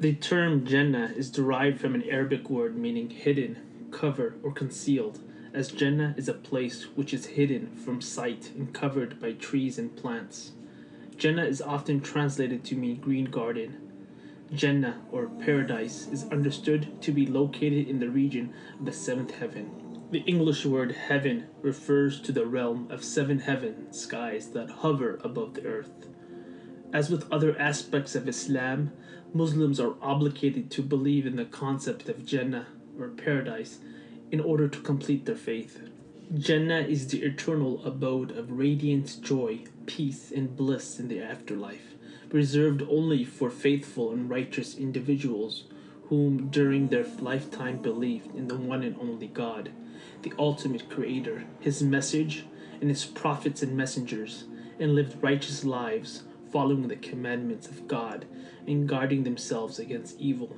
The term Jannah is derived from an Arabic word meaning hidden, cover, or concealed, as Jannah is a place which is hidden from sight and covered by trees and plants. Jannah is often translated to mean green garden. Jannah, or paradise, is understood to be located in the region of the seventh heaven. The English word heaven refers to the realm of seven heaven skies that hover above the earth. As with other aspects of Islam, Muslims are obligated to believe in the concept of Jannah, or paradise, in order to complete their faith. Jannah is the eternal abode of radiant joy, peace, and bliss in the afterlife, reserved only for faithful and righteous individuals whom during their lifetime believed in the one and only God, the ultimate creator, his message, and his prophets and messengers, and lived righteous lives following the commandments of God and guarding themselves against evil.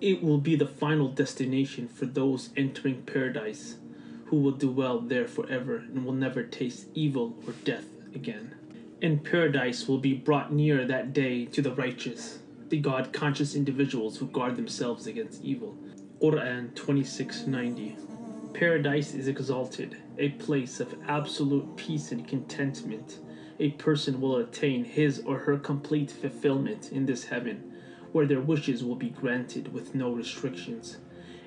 It will be the final destination for those entering paradise who will dwell there forever and will never taste evil or death again. And paradise will be brought near that day to the righteous, the God conscious individuals who guard themselves against evil. Quran 2690. Paradise is exalted, a place of absolute peace and contentment. A person will attain his or her complete fulfillment in this heaven, where their wishes will be granted with no restrictions.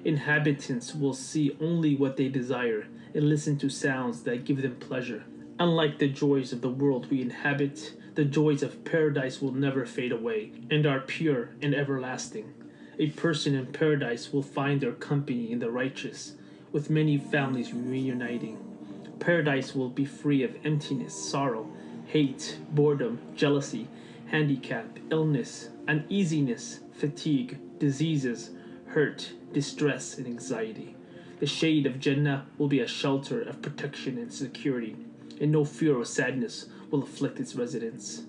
Inhabitants will see only what they desire and listen to sounds that give them pleasure. Unlike the joys of the world we inhabit, the joys of paradise will never fade away and are pure and everlasting. A person in paradise will find their company in the righteous, with many families reuniting. Paradise will be free of emptiness, sorrow, hate, boredom, jealousy, handicap, illness, uneasiness, fatigue, diseases, hurt, distress, and anxiety. The shade of Jannah will be a shelter of protection and security, and no fear or sadness will afflict its residents.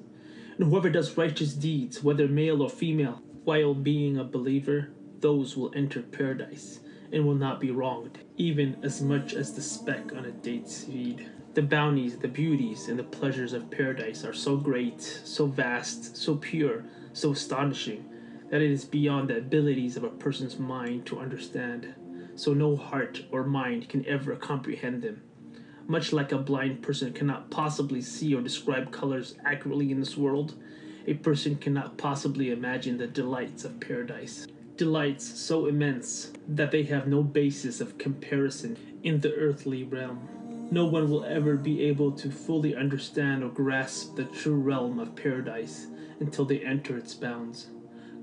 And whoever does righteous deeds, whether male or female, while being a believer, those will enter paradise and will not be wronged, even as much as the speck on a date seed. The bounties, the beauties, and the pleasures of paradise are so great, so vast, so pure, so astonishing, that it is beyond the abilities of a person's mind to understand, so no heart or mind can ever comprehend them. Much like a blind person cannot possibly see or describe colors accurately in this world, a person cannot possibly imagine the delights of paradise. Delights so immense that they have no basis of comparison in the earthly realm. No one will ever be able to fully understand or grasp the true realm of paradise until they enter its bounds.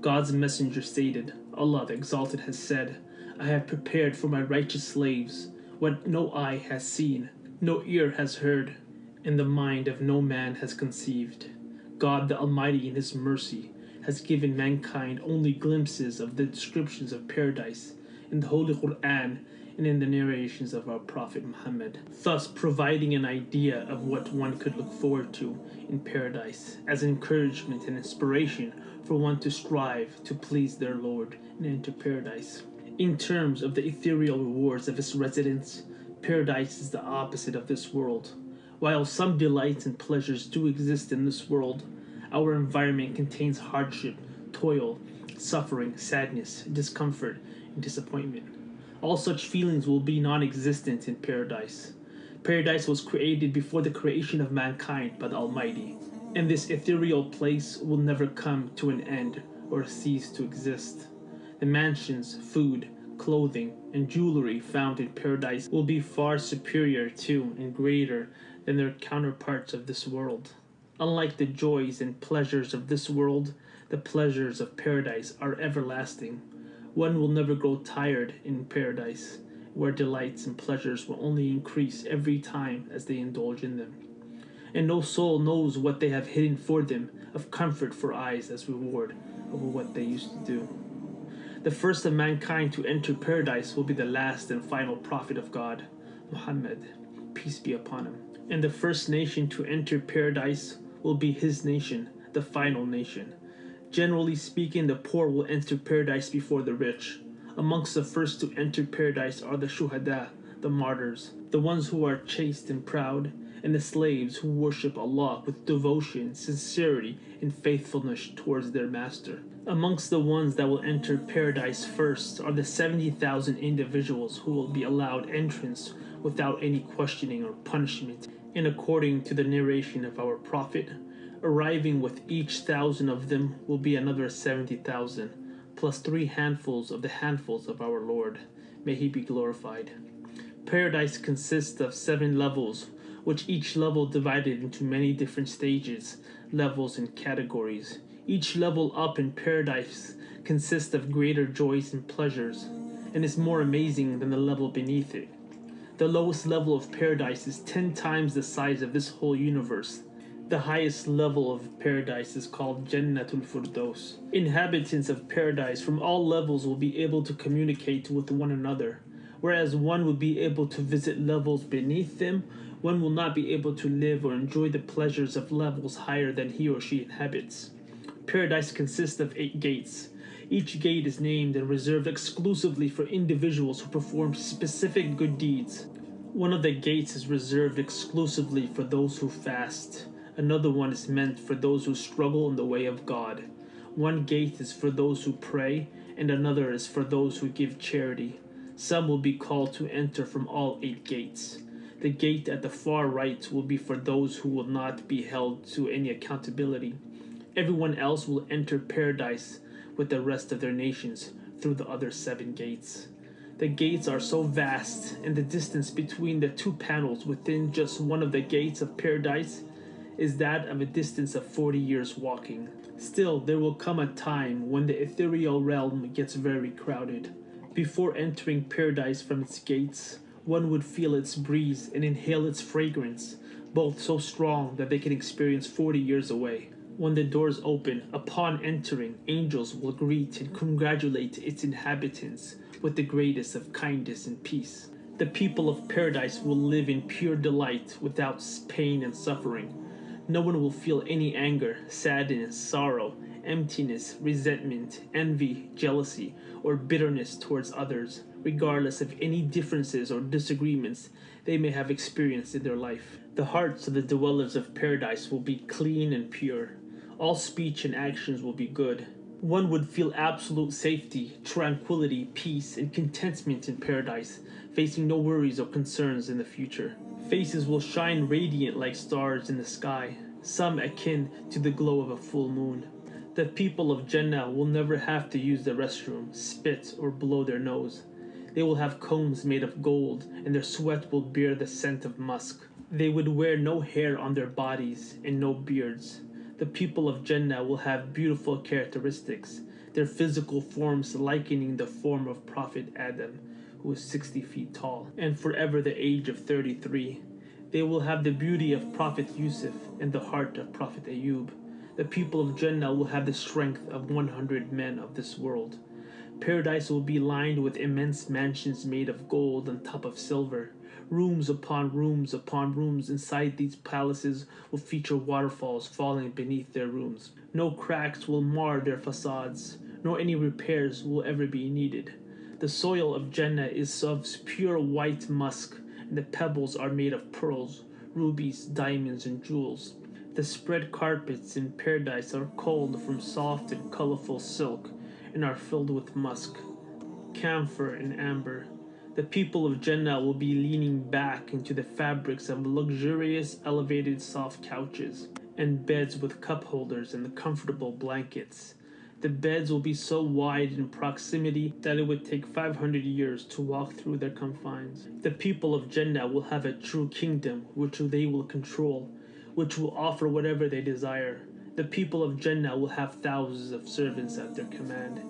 God's messenger stated, Allah the Exalted has said, I have prepared for my righteous slaves what no eye has seen, no ear has heard, and the mind of no man has conceived. God the Almighty in His mercy has given mankind only glimpses of the descriptions of paradise in the Holy Quran and in the narrations of our Prophet Muhammad, thus providing an idea of what one could look forward to in paradise as encouragement and inspiration for one to strive to please their Lord and enter paradise. In terms of the ethereal rewards of its residents, paradise is the opposite of this world. While some delights and pleasures do exist in this world, our environment contains hardship, toil, suffering, sadness, discomfort, and disappointment. All such feelings will be non existent in paradise. Paradise was created before the creation of mankind by the Almighty, and this ethereal place will never come to an end or cease to exist. The mansions, food, clothing, and jewelry found in paradise will be far superior to and greater than their counterparts of this world. Unlike the joys and pleasures of this world, the pleasures of paradise are everlasting one will never grow tired in paradise, where delights and pleasures will only increase every time as they indulge in them. And no soul knows what they have hidden for them of comfort for eyes as reward over what they used to do. The first of mankind to enter paradise will be the last and final prophet of God, Muhammad, peace be upon him. And the first nation to enter paradise will be his nation, the final nation. Generally speaking, the poor will enter paradise before the rich. Amongst the first to enter paradise are the shuhada, the martyrs, the ones who are chaste and proud, and the slaves who worship Allah with devotion, sincerity, and faithfulness towards their master. Amongst the ones that will enter paradise first are the 70,000 individuals who will be allowed entrance without any questioning or punishment, and according to the narration of our Prophet, arriving with each thousand of them will be another 70,000, plus three handfuls of the handfuls of our Lord. May He be glorified. Paradise consists of seven levels, which each level divided into many different stages, levels, and categories. Each level up in paradise consists of greater joys and pleasures, and is more amazing than the level beneath it. The lowest level of paradise is ten times the size of this whole universe. The highest level of paradise is called Jannatul Firdaus. Inhabitants of paradise from all levels will be able to communicate with one another, whereas one will be able to visit levels beneath them, one will not be able to live or enjoy the pleasures of levels higher than he or she inhabits. Paradise consists of eight gates. Each gate is named and reserved exclusively for individuals who perform specific good deeds. One of the gates is reserved exclusively for those who fast. Another one is meant for those who struggle in the way of God. One gate is for those who pray, and another is for those who give charity. Some will be called to enter from all eight gates. The gate at the far right will be for those who will not be held to any accountability. Everyone else will enter paradise with the rest of their nations through the other seven gates. The gates are so vast, and the distance between the two panels within just one of the gates of paradise is that of a distance of 40 years walking. Still, there will come a time when the ethereal realm gets very crowded. Before entering paradise from its gates, one would feel its breeze and inhale its fragrance, both so strong that they can experience 40 years away. When the doors open, upon entering, angels will greet and congratulate its inhabitants with the greatest of kindness and peace. The people of paradise will live in pure delight without pain and suffering. No one will feel any anger, sadness, sorrow, emptiness, resentment, envy, jealousy, or bitterness towards others, regardless of any differences or disagreements they may have experienced in their life. The hearts of the dwellers of paradise will be clean and pure. All speech and actions will be good. One would feel absolute safety, tranquility, peace, and contentment in paradise, facing no worries or concerns in the future. Faces will shine radiant like stars in the sky, some akin to the glow of a full moon. The people of Jannah will never have to use the restroom, spit, or blow their nose. They will have combs made of gold, and their sweat will bear the scent of musk. They would wear no hair on their bodies and no beards. The people of Jannah will have beautiful characteristics, their physical forms likening the form of Prophet Adam, who was 60 feet tall, and forever the age of 33. They will have the beauty of Prophet Yusuf and the heart of Prophet Ayub. The people of Jannah will have the strength of 100 men of this world. Paradise will be lined with immense mansions made of gold on top of silver. Rooms upon rooms upon rooms inside these palaces will feature waterfalls falling beneath their rooms. No cracks will mar their facades, nor any repairs will ever be needed. The soil of Jannah is of pure white musk, and the pebbles are made of pearls, rubies, diamonds, and jewels. The spread carpets in paradise are culled from soft and colorful silk and are filled with musk, camphor, and amber. The people of Jannah will be leaning back into the fabrics of luxurious, elevated, soft couches and beds with cup holders and the comfortable blankets. The beds will be so wide in proximity that it would take 500 years to walk through their confines. The people of Jannah will have a true kingdom which they will control, which will offer whatever they desire. The people of Jannah will have thousands of servants at their command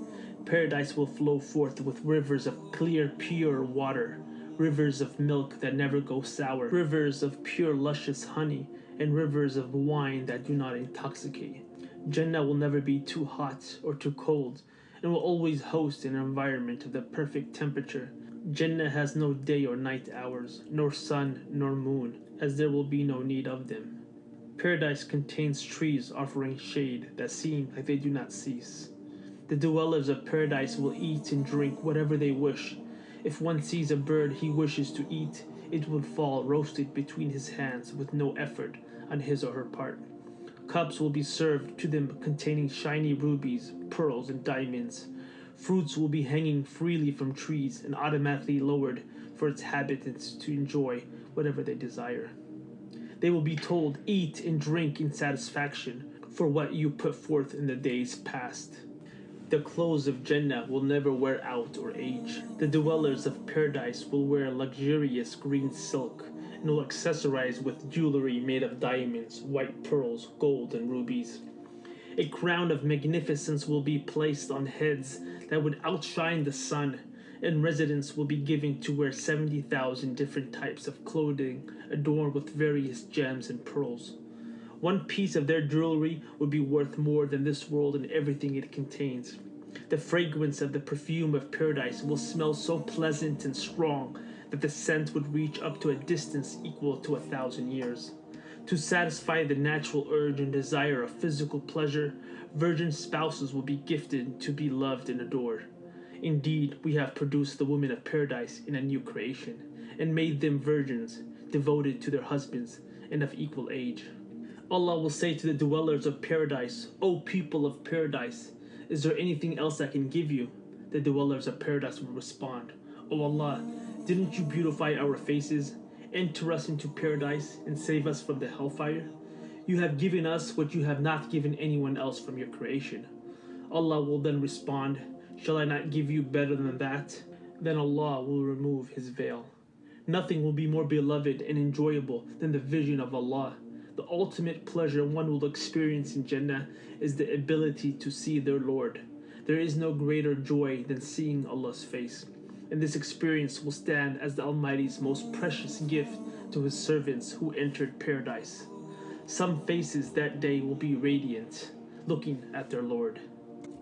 paradise will flow forth with rivers of clear, pure water, rivers of milk that never go sour, rivers of pure, luscious honey, and rivers of wine that do not intoxicate. Jannah will never be too hot or too cold, and will always host an environment of the perfect temperature. Jannah has no day or night hours, nor sun nor moon, as there will be no need of them. Paradise contains trees offering shade that seem like they do not cease. The dwellers of paradise will eat and drink whatever they wish, If one sees a bird he wishes to eat, it will fall roasted between his hands with no effort on his or her part. Cups will be served to them containing shiny rubies, pearls, and diamonds. Fruits will be hanging freely from trees and automatically lowered for its habitants to enjoy whatever they desire. They will be told, Eat and drink in satisfaction for what you put forth in the days past. The clothes of Jannah will never wear out or age. The dwellers of paradise will wear luxurious green silk and will accessorize with jewelry made of diamonds, white pearls, gold, and rubies. A crown of magnificence will be placed on heads that would outshine the sun, and residents will be given to wear 70,000 different types of clothing adorned with various gems and pearls. One piece of their jewelry would be worth more than this world and everything it contains. The fragrance of the perfume of paradise will smell so pleasant and strong that the scent would reach up to a distance equal to a thousand years. To satisfy the natural urge and desire of physical pleasure, virgin spouses will be gifted to be loved and adored. Indeed, we have produced the women of paradise in a new creation, and made them virgins, devoted to their husbands, and of equal age. Allah will say to the dwellers of paradise, O people of paradise, is there anything else I can give you? The dwellers of paradise will respond, O Allah, didn't you beautify our faces, enter us into paradise, and save us from the hellfire? You have given us what you have not given anyone else from your creation. Allah will then respond, Shall I not give you better than that? Then Allah will remove his veil. Nothing will be more beloved and enjoyable than the vision of Allah the ultimate pleasure one will experience in Jannah is the ability to see their Lord. There is no greater joy than seeing Allah's face, and this experience will stand as the Almighty's most precious gift to His servants who entered paradise. Some faces that day will be radiant, looking at their Lord.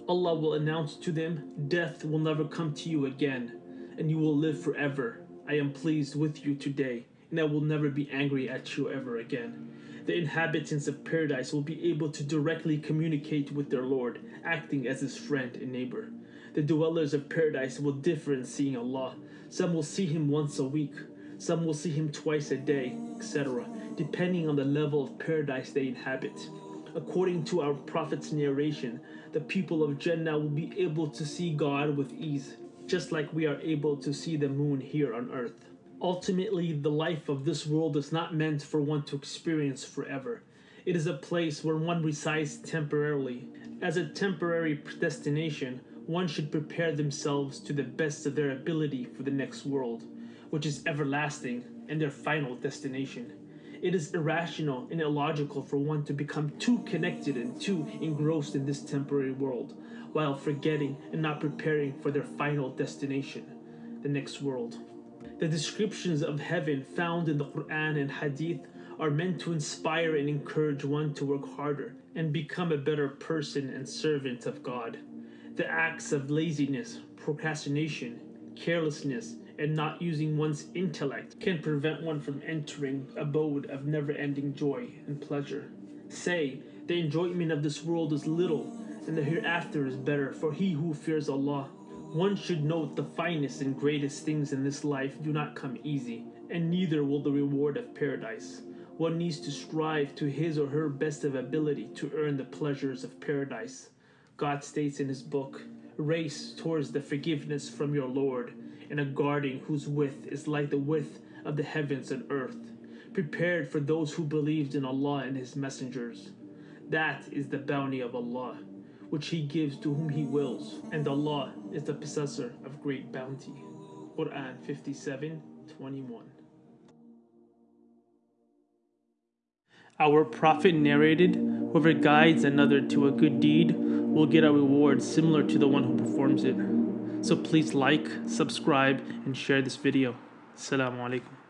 Allah will announce to them, Death will never come to you again, and you will live forever. I am pleased with you today, and I will never be angry at you ever again the inhabitants of paradise will be able to directly communicate with their Lord, acting as his friend and neighbor. The dwellers of paradise will differ in seeing Allah. Some will see him once a week, some will see him twice a day, etc., depending on the level of paradise they inhabit. According to our Prophet's narration, the people of Jannah will be able to see God with ease, just like we are able to see the moon here on earth. Ultimately, the life of this world is not meant for one to experience forever. It is a place where one resides temporarily. As a temporary destination, one should prepare themselves to the best of their ability for the next world, which is everlasting and their final destination. It is irrational and illogical for one to become too connected and too engrossed in this temporary world, while forgetting and not preparing for their final destination, the next world. The descriptions of heaven found in the Quran and Hadith are meant to inspire and encourage one to work harder and become a better person and servant of God. The acts of laziness, procrastination, carelessness, and not using one's intellect can prevent one from entering abode of never-ending joy and pleasure. Say, the enjoyment of this world is little, and the hereafter is better for he who fears Allah. One should note the finest and greatest things in this life do not come easy, and neither will the reward of paradise. One needs to strive to his or her best of ability to earn the pleasures of paradise. God states in his book, Race towards the forgiveness from your Lord, and a guarding whose width is like the width of the heavens and earth, prepared for those who believed in Allah and his messengers. That is the bounty of Allah which he gives to whom he wills, and Allah is the possessor of great bounty. Quran 57 21. Our Prophet narrated, Whoever guides another to a good deed will get a reward similar to the one who performs it. So please like, subscribe, and share this video. Assalamu alaikum.